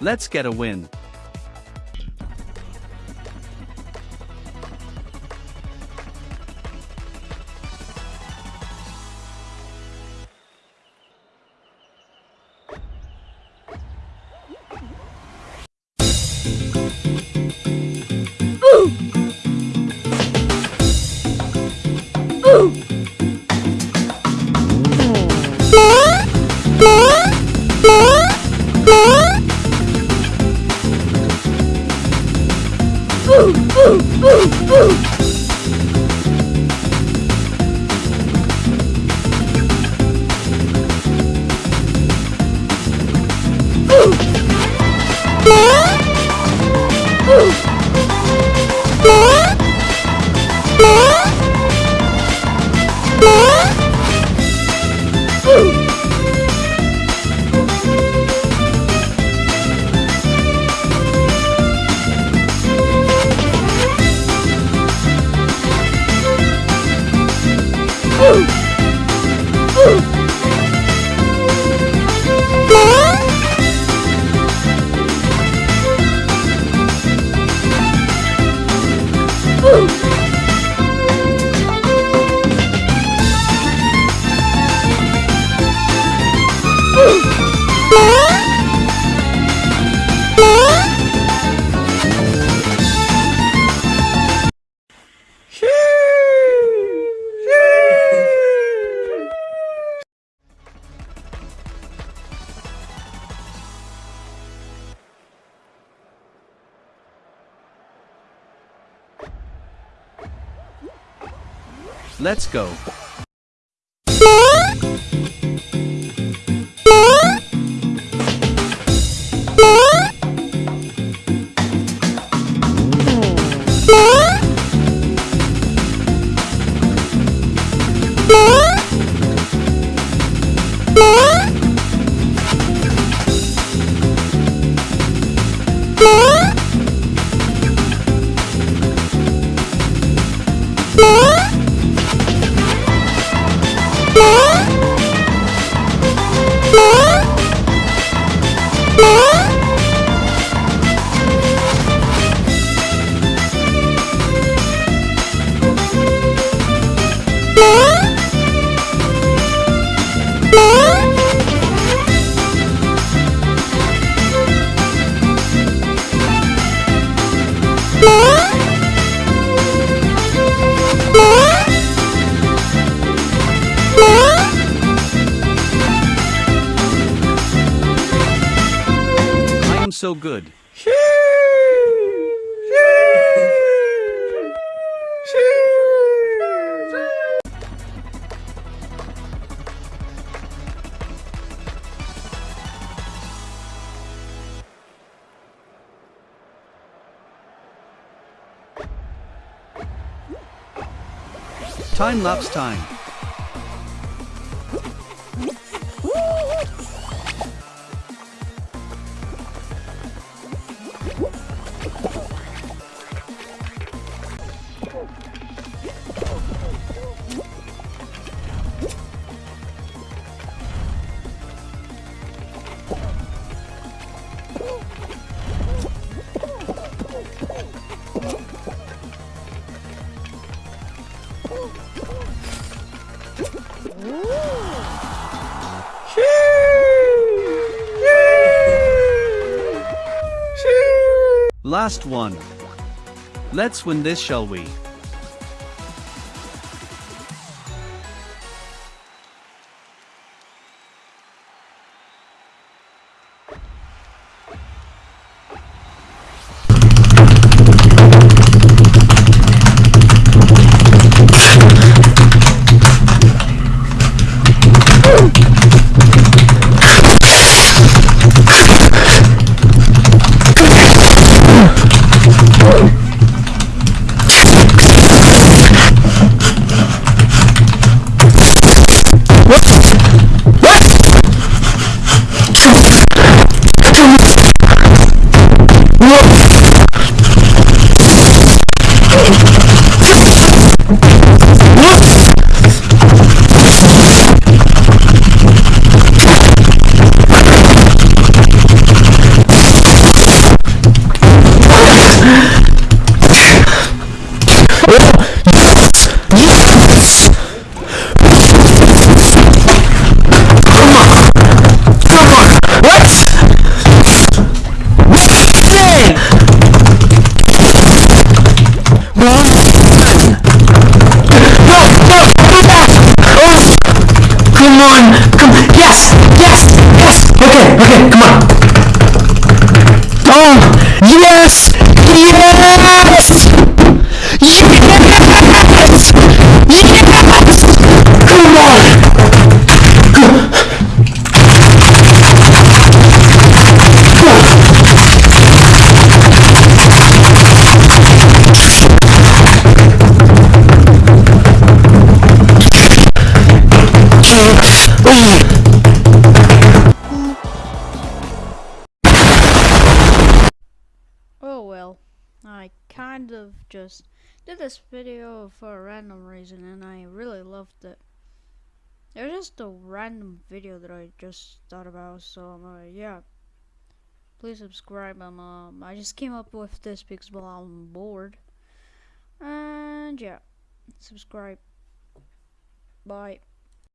Let's get a win. Woo! Let's go. Am so good. Time lapse time. Last one. Let's win this, shall we? Come on. Come. Yes. Yes. Yes. Okay. Okay. Come on. Oh. Yes. Yes. Yes. Oh well, I kind of just did this video for a random reason and I really loved it. It was just a random video that I just thought about, so um, uh, yeah. Please subscribe. Um, um, I just came up with this because well, I'm bored. And yeah, subscribe. Bye.